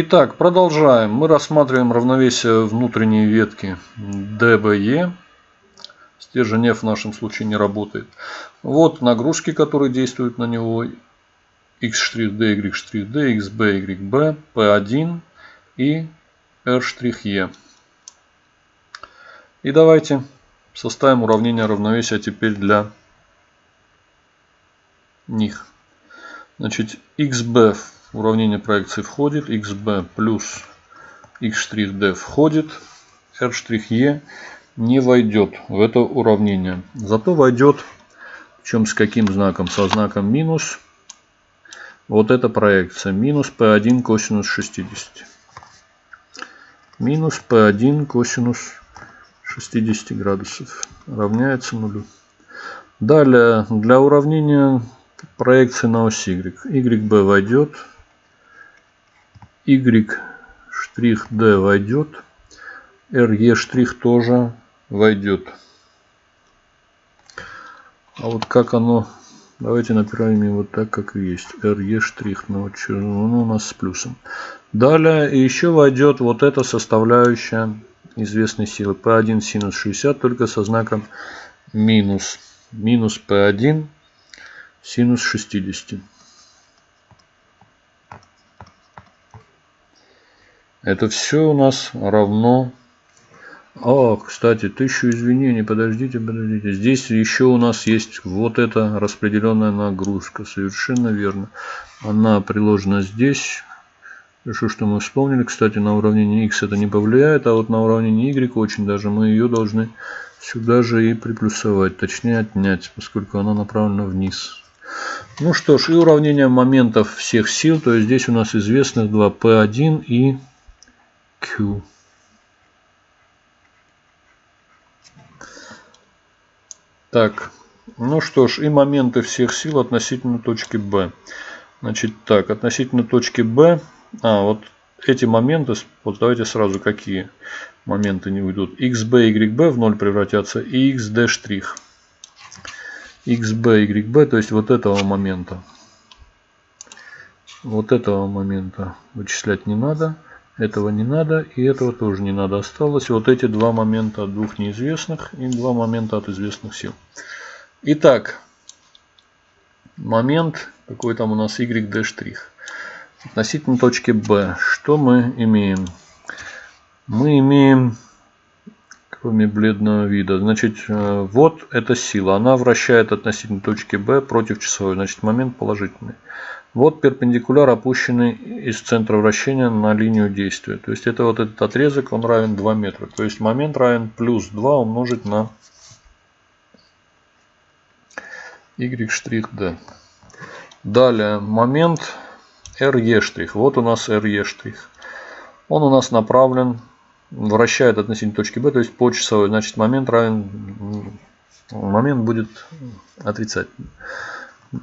Итак, продолжаем. Мы рассматриваем равновесие внутренней ветки DBE. Стержень F в нашем случае не работает. Вот нагрузки, которые действуют на него. X', D, Y', D, XB, YB, P1 и R', И давайте составим уравнение равновесия теперь для них. Значит, XB уравнение проекции входит, XB плюс X'D входит, R', не войдет в это уравнение. Зато войдет, чем с каким знаком? Со знаком минус. Вот эта проекция. Минус P1 косинус 60. Минус P1 косинус 60 градусов равняется нулю. Далее, для уравнения проекции на ось Y. YB войдет. Y'D войдет. RE' тоже войдет. А вот как оно... Давайте направим вот так, как есть. RE штрих. Ну, ну, у нас с плюсом. Далее еще войдет вот эта составляющая известной силы. P1 синус 60, только со знаком минус. Минус P1 синус 60. Это все у нас равно... А, кстати, тысячу извинений, подождите, подождите. Здесь еще у нас есть вот эта распределенная нагрузка. Совершенно верно. Она приложена здесь. Хорошо, что мы вспомнили. Кстати, на уравнение x это не повлияет, а вот на уравнение y очень даже мы ее должны сюда же и приплюсовать. Точнее отнять, поскольку она направлена вниз. Ну что ж, и уравнение моментов всех сил. То есть здесь у нас известных два P1 и Q. Так, ну что ж, и моменты всех сил относительно точки B. Значит, так, относительно точки B, а, вот эти моменты, вот давайте сразу какие моменты не уйдут. XB, YB в 0 превратятся и XD. XB, YB, то есть вот этого момента. Вот этого момента вычислять не надо. Этого не надо и этого тоже не надо. Осталось вот эти два момента от двух неизвестных и два момента от известных сил. Итак, момент, какой там у нас штрих. Относительно точки B, что мы имеем? Мы имеем, кроме бледного вида, значит, э, вот эта сила. Она вращает относительно точки B против часовой. Значит, момент положительный. Вот перпендикуляр, опущенный из центра вращения на линию действия. То есть это вот этот отрезок, он равен 2 метра. То есть момент равен плюс 2 умножить на y'. Далее момент RE'. Вот у нас RE'. Он у нас направлен, вращает относительно точки B, то есть по часовой. Значит момент равен, момент будет отрицательный.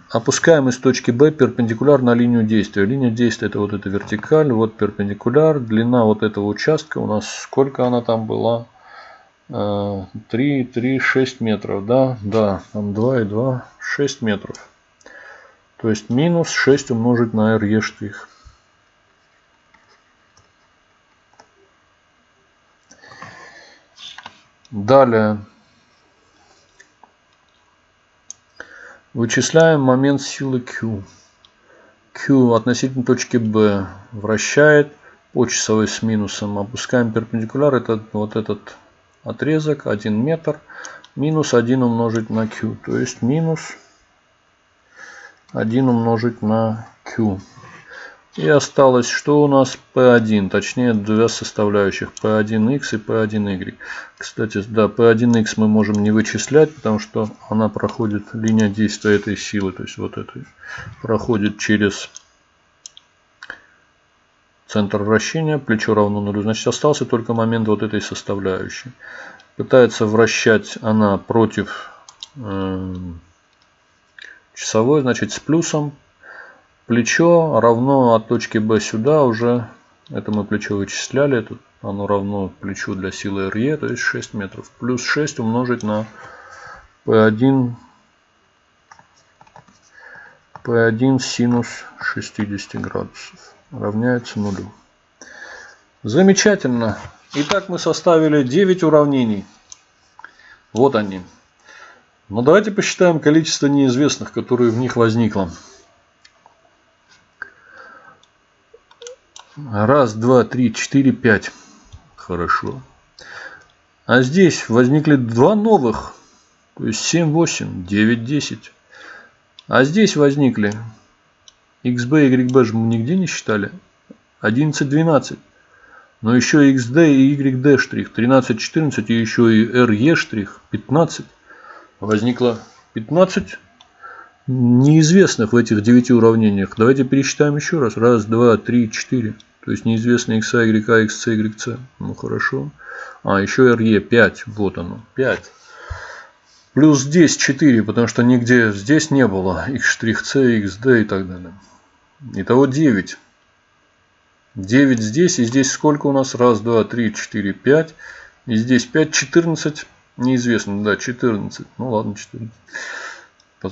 Опускаем из точки B перпендикуляр на линию действия. Линия действия это вот эта вертикаль, вот перпендикуляр. Длина вот этого участка у нас сколько она там была? 3, 3, 6 метров, да? Да, там 2 и 2, 6 метров. То есть минус 6 умножить на RE штрих. Далее Вычисляем момент силы Q. Q относительно точки B вращает по часовой с минусом. Опускаем перпендикуляр, это вот этот отрезок, 1 метр. Минус 1 умножить на Q. То есть минус 1 умножить на Q. И осталось, что у нас P1, точнее две составляющих P1x и P1y. Кстати, да, P1x мы можем не вычислять, потому что она проходит, линия действия этой силы, то есть вот этой, проходит через центр вращения, плечо равно нулю. Значит, остался только момент вот этой составляющей. Пытается вращать она против э, часовой, значит, с плюсом Плечо равно от точки B сюда уже, это мы плечо вычисляли, это оно равно плечу для силы RE, то есть 6 метров. Плюс 6 умножить на P1, P1 синус 60 градусов равняется нулю. Замечательно. Итак, мы составили 9 уравнений. Вот они. Но давайте посчитаем количество неизвестных, которые в них возникло. Раз, два, три, четыре, пять. Хорошо. А здесь возникли два новых. То есть 7, 8, 9, 10. А здесь возникли XB и YB же мы нигде не считали. 11, 12. Но еще XD и YD штрих. 13, 14 и еще и RE штрих. 15. Возникло 15 неизвестных в этих 9 уравнениях. Давайте пересчитаем еще раз. Раз, два, три, четыре. То есть неизвестные x, y, x, c, y, c. Ну хорошо. А, еще RE 5. Вот оно. 5. Плюс здесь 4, потому что нигде здесь не было x', c, xd и так далее. Итого 9. 9 здесь. И здесь сколько у нас? Раз, два, три, четыре, пять. И здесь 5, 14. Неизвестно. Да, 14. Ну ладно, 14.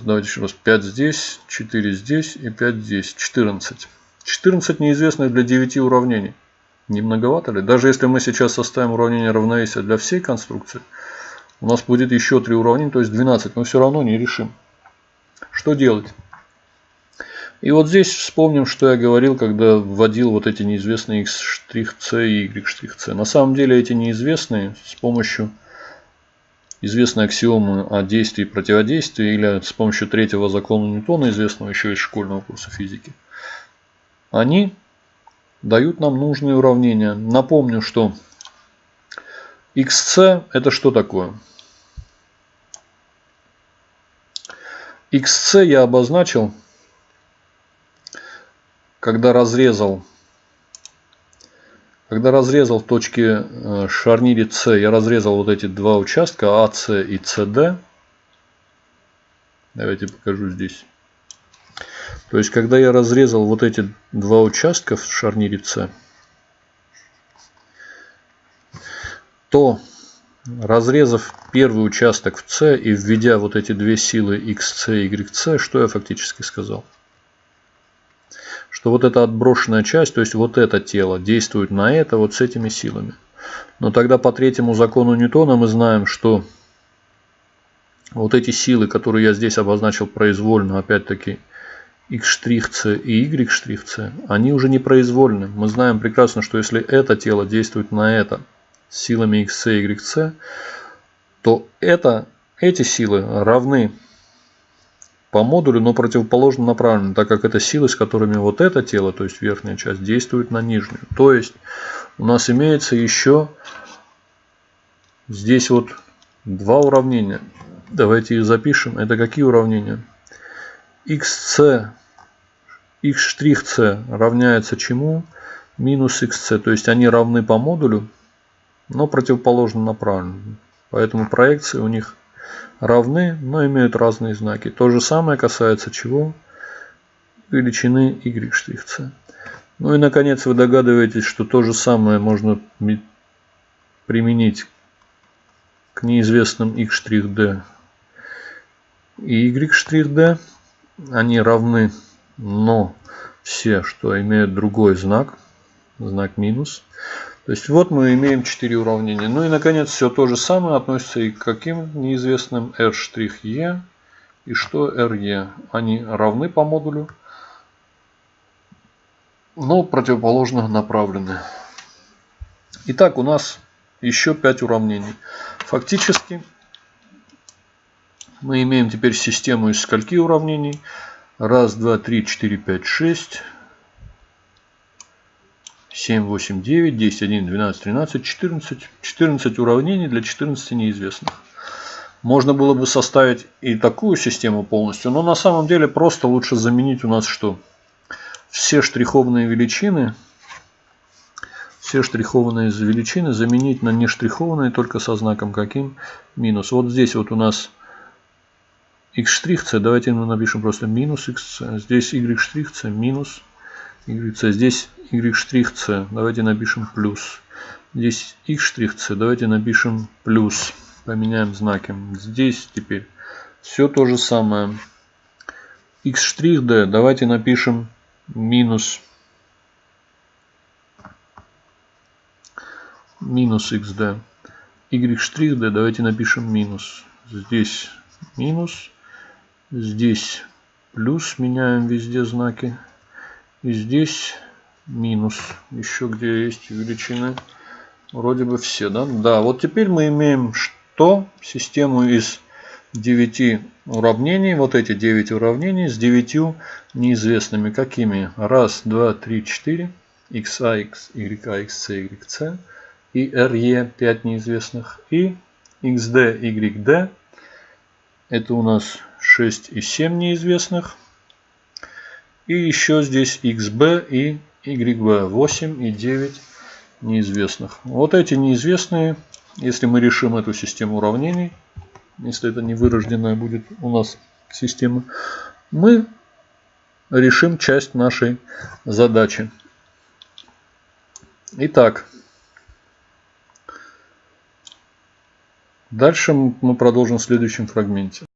Давайте еще раз. 5 здесь, 4 здесь и 5 здесь. 14. 14 неизвестных для 9 уравнений. Не многовато ли? Даже если мы сейчас составим уравнение равновесия для всей конструкции, у нас будет еще 3 уравнения, то есть 12. Мы все равно не решим. Что делать? И вот здесь вспомним, что я говорил, когда вводил вот эти неизвестные x', c и y', На самом деле эти неизвестные с помощью известной аксиомы о действии и противодействии или с помощью третьего закона Ньютона, известного еще из школьного курса физики, они дают нам нужные уравнения. Напомню, что xc это что такое? xc я обозначил, когда разрезал когда разрезал в точке э, шарнире С, я разрезал вот эти два участка АС и СД. Давайте покажу здесь. То есть, когда я разрезал вот эти два участка в шарнире С, то разрезав первый участок в С и введя вот эти две силы XC и YC, что я фактически сказал? Что вот эта отброшенная часть, то есть вот это тело, действует на это вот с этими силами. Но тогда по третьему закону Ньютона мы знаем, что вот эти силы, которые я здесь обозначил произвольно, опять-таки x' и y', они уже не произвольны. Мы знаем прекрасно, что если это тело действует на это силами x, y, то это, эти силы равны по модулю, но противоположно направлены, так как это силы, с которыми вот это тело, то есть верхняя часть, действует на нижнюю. То есть у нас имеется еще здесь вот два уравнения. Давайте их запишем. Это какие уравнения? xc, x' равняется чему? Минус xc. То есть они равны по модулю, но противоположно направлены. Поэтому проекции у них равны, но имеют разные знаки. То же самое касается чего? Величины y'. Ну и наконец вы догадываетесь, что то же самое можно применить к неизвестным x', и y', они равны, но все, что имеют другой знак, знак минус. То есть вот мы имеем 4 уравнения. Ну и наконец все то же самое относится и к каким неизвестным r', и что re. Они равны по модулю, но противоположно направлены. Итак, у нас еще 5 уравнений. Фактически мы имеем теперь систему из скольки уравнений? Раз, два, три, четыре, пять, шесть. 7, 8, 9, 10, 11, 12, 13, 14. 14 уравнений для 14 неизвестных. Можно было бы составить и такую систему полностью, но на самом деле просто лучше заменить у нас что? Все штрихованные величины, все штрихованные величины заменить на нештрихованные только со знаком каким? Минус. Вот здесь вот у нас x', давайте мы напишем просто минус x, здесь y' минус y, здесь y', давайте напишем плюс. Здесь x', давайте напишем плюс. Поменяем знаки. Здесь теперь все то же самое. x', давайте напишем минус. минус xd. y штрих d давайте напишем минус. Здесь минус. Здесь плюс. Меняем везде знаки. И здесь минус. Еще где есть величины. Вроде бы все, да? Да, вот теперь мы имеем что? Систему из 9 уравнений. Вот эти 9 уравнений с 9 неизвестными. Какими? Раз, два, три, четыре. xa, x, y, x, c, y, c. И re 5 неизвестных. И xd, yd. Это у нас 6 и 7 неизвестных. И еще здесь xb и YB 8 и 9 неизвестных. Вот эти неизвестные, если мы решим эту систему уравнений, если это не вырожденная будет у нас система, мы решим часть нашей задачи. Итак, дальше мы продолжим в следующем фрагменте.